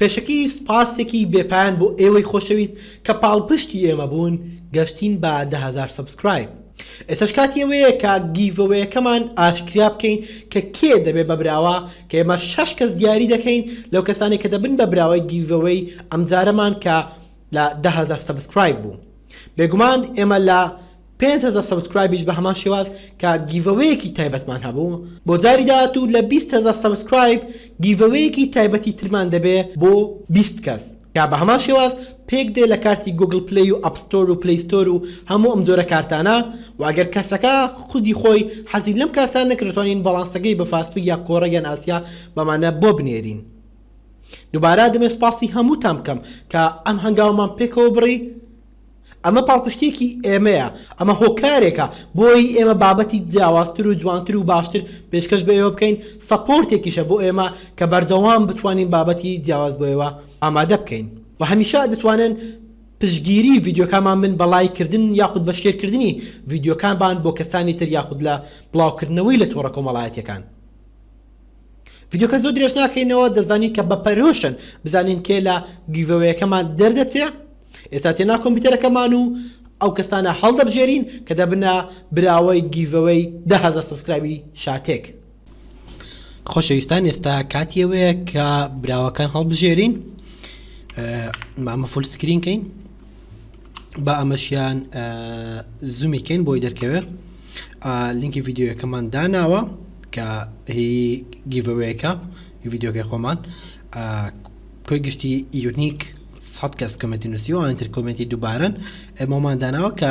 پێشەکی سپاسێکی بێپایان بۆ ئێوەی خۆشەویست کە پاڵپشتی ئێمە بوون گەشتین بە دە هەزار سەبسکرایب ئێستاش کاتی ئەوەیە کە گیڤەوەیەکەمان ئاشکرا بکەین کە کێ دەبێ بە براوە کە ئێمە شەش کەس دیاری دەکەین لەو کەسانەی کە دەبن بە براوەی گیڤەوەی ئەمجارەمان کە لە دە هەزار سەبسکرایب بوو بێگومان ئێمە لە پێنج هەزار سەبسکرایبیش بە هەمان شێواز کە گیڤەوەیەکی تایبەتمان هەبوو بۆ جاری داهاتوو لە بیست هەزار سەبسکرایب گیڤەوەیەکی تایبەتی ترمان دەبێ بۆ بیست کەس کە بە هەمان شێواز پێک دێ لە کارتی گۆگڵ پلەی و ئەپ ستۆر و پلەی ستۆر و هەموو ئەم جۆرە کارتانە و ئەگەر کەسەکە خودی خۆی حەزی لەم کارتە نەکرد دەتوانین باڵانسەکەی بە فاستوی یا کۆڕەک یان ئاسیا بەمانە بۆ بنێرین. دوبارە دەمەوێ سپاسی هەمووتان بکەم کە ئەم هەنگاوەمان پێکەوە بڕی ئەمە پاڵپشتییەکی ئێمەیە، ئەمە هۆکارێکە بۆی ئێمە بابەتی جیاوازتر و جوانتر و باشتر پێشکەش بە ئێوە بکەین، سەپۆرتێکیشە بۆ ئێمە کە بەردەوام بتوانین بابەتی جیاواز بۆ ئێوە ئامادە بکەین. وە هەمیشە دەتوانن پشتگیری ڤیدیۆکانمان بن بە ڵایک کردن یاخود بە شێر کردنی ڤیدیۆکانمان بۆ کەسانی تر یاخود لە بڵاو کردنەوەی لە تۆڕە کۆمەڵایەتیەکان. ڤیدیۆکە زۆر درێژ ناکەینەوە دەزانین کە بە پەرۆشن بزانین کێ لە گیڤەوەیەکەمان دەردەچێ. ئێستا چێنە کۆمپیوتەرەکەمان و ئەو کەسانە هەڵدەبژێرین کە دەبنە براوەی گیڤەوەی دە هەزار سەبسکرایبی شاتێک. خۆشەویستان ئێستا کاتی ئەوەیە کە براوەکان هەڵبژێرین مامە فول سکرین کەین با ئەمەشیان زومی کەین بۆی دەرکەوێ لینکی ڤیددیوەکەمان داناوە کە هی گیڤەوەیەکە ڤیددیوکەی خۆمان کۆی گشتی یونیک سەد کەس کۆمێنتی نووسیوە ئەوان تر کۆمێنتی دووبارەن ئەمەمان داناوە کە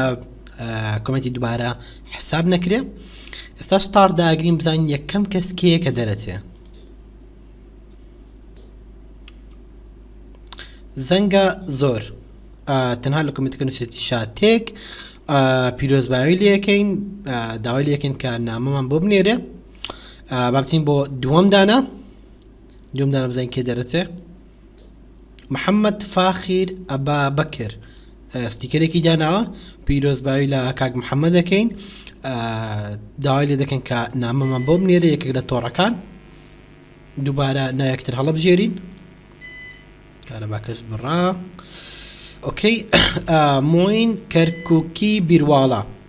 کۆمێنتی دووبارە حساب نەکرێ ئێستا ستار داگرین بزانین یەکەم کەس کێ کە دەرەچێ زەنگە زۆر تەنها لە کۆمنتەکە نووسێتی شاتێک پیرۆزباوی لەکەین داوای لەکەین کە نامەمان بۆ بنێرێ بابتین بۆ دووەم دانا دووم دانە بزانین کێ دەرەچێ محەممەد فاخیر ئەبا بەکر ستیکەرێکی داناوە پیرۆزباوی لە کاک محەممە دەکەین داوای لێ دەکەن کە نامەمان بۆ بنێرە یەکێک لە تۆڕەکان دووبارە نایەکتر هەڵبژێرین کارەباکەش بڕا ئۆکەی مۆین کەرککی بیرواڵە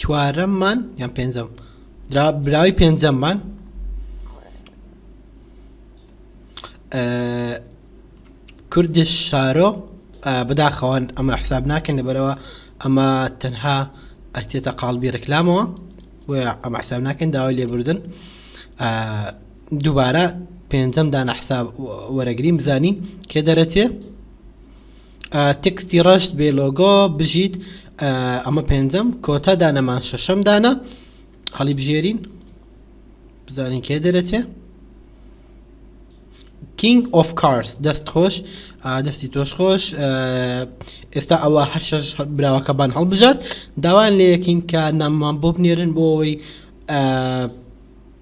چوارەممان یان پێنجەم درا براوی پێنجەممان کوردش شارۆ بەداخەوەن ئەمە حساب ناکەن لەبەرەوە ئەمە تەنها ئەتێتە قالبی ڕکلامەوە و ئەمە حساب ناکەن داوای لێبوردن دووبارە پێنجەم دانە حساب وەرەگریم بزانین کێ دەرەچێ تێکستی ڕەش بێ لۆگۆ بژیت ئەمە پێنجەم کۆتا دانەمان شەشەم دانە هەڵی بژێرین بزانین کێ دەرەچێ کینگ ئۆف کارس دەست خۆش دەستی تۆش خۆش ئێستا ئەوە هەر شەش براوەکەبان هەڵبژارد داوان لە یەکین کە ناممان بۆ بنێرن بۆ ئەوەی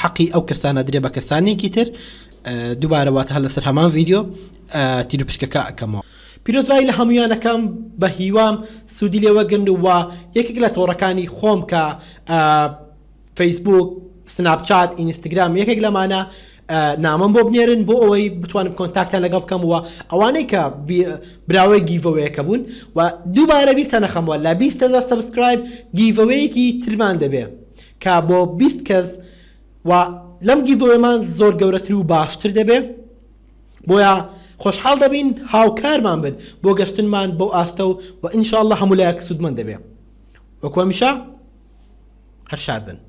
حەقی ئەو کەسانە درێ بە کەسانێکی تر دووبارەوات هە لەسەر هەمان ڤیددیو تیر و پشکەکە ئەەکەمەوە پیرۆزبایی لە هەمویانەکەم بە هیوام سوودی لێوەگرن و یەکێک لە تۆڕەکانی خۆم کە فەیسبوک سناپچات ئینستاگرام یەکێک لەمانە نامم بۆ بنێرن بۆ ئەوەی بتوانم کۆنتاکتان لەگەڵ بکەم وە ئەوانەی کە براوەی گیڤەوەیەکە بوون و دووبارە بیرتە نەخەمەوە لە بیستەزار سبسکرایب گیڤەوەیەکی ترمان دەبێ کە بۆ بیست کەس و لەم گیڤوەیەمان زۆر گەورەتر و باشتر دەبێ بۆیە خۆشحاڵ دەبین هاوکارمان بن بۆ گەشتنمان بەو ئاستە و و انشااللە هەموو لایەک سوودمەند دەبێ وەکو هەمیشە هەر شاد بن.